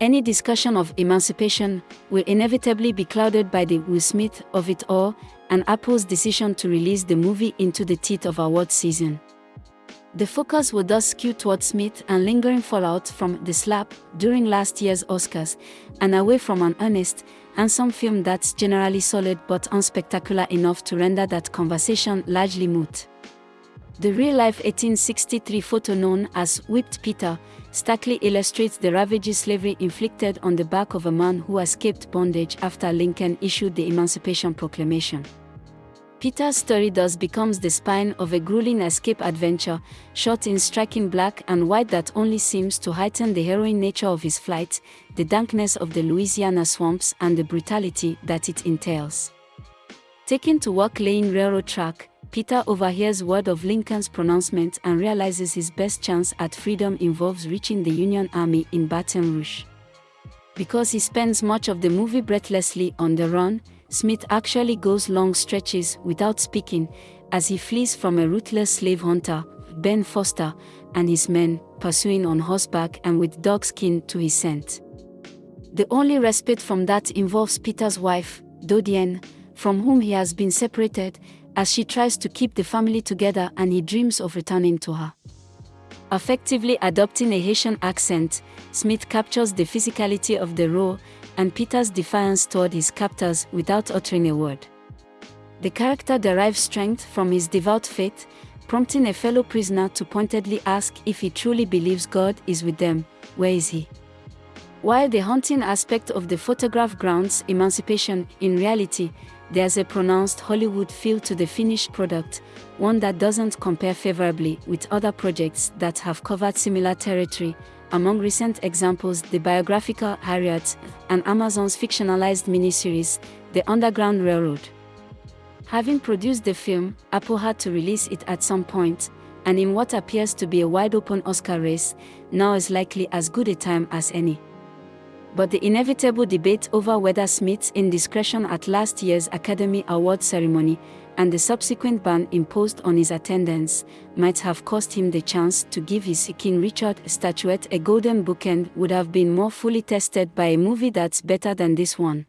Any discussion of emancipation will inevitably be clouded by the Will Smith of it all and Apple's decision to release the movie into the teeth of award season. The focus will thus skew towards Smith and lingering fallout from the slap during last year's Oscars, and away from an earnest, handsome film that's generally solid but unspectacular enough to render that conversation largely moot. The real-life 1863 photo known as Whipped Peter starkly illustrates the ravages slavery inflicted on the back of a man who escaped bondage after Lincoln issued the Emancipation Proclamation. Peter's story thus becomes the spine of a grueling escape adventure, shot in striking black and white that only seems to heighten the harrowing nature of his flight, the dankness of the Louisiana swamps and the brutality that it entails. Taken to work laying railroad track, Peter overhears word of Lincoln's pronouncement and realizes his best chance at freedom involves reaching the Union Army in Baton Rouge. Because he spends much of the movie breathlessly on the run, Smith actually goes long stretches without speaking as he flees from a ruthless slave hunter, Ben Foster, and his men, pursuing on horseback and with dogskin to his scent. The only respite from that involves Peter's wife, Dodienne, from whom he has been separated, as she tries to keep the family together and he dreams of returning to her. Effectively adopting a Haitian accent, Smith captures the physicality of the role and Peter's defiance toward his captors without uttering a word. The character derives strength from his devout faith, prompting a fellow prisoner to pointedly ask if he truly believes God is with them, where is he? While the haunting aspect of the photograph grounds emancipation, in reality, there's a pronounced Hollywood feel to the finished product, one that doesn't compare favorably with other projects that have covered similar territory, among recent examples the biographical Harriet and Amazon's fictionalized miniseries, The Underground Railroad. Having produced the film, Apple had to release it at some point, and in what appears to be a wide-open Oscar race, now is likely as good a time as any. But the inevitable debate over whether Smith's indiscretion at last year's Academy Award ceremony and the subsequent ban imposed on his attendance might have cost him the chance to give his King Richard statuette a golden bookend would have been more fully tested by a movie that's better than this one.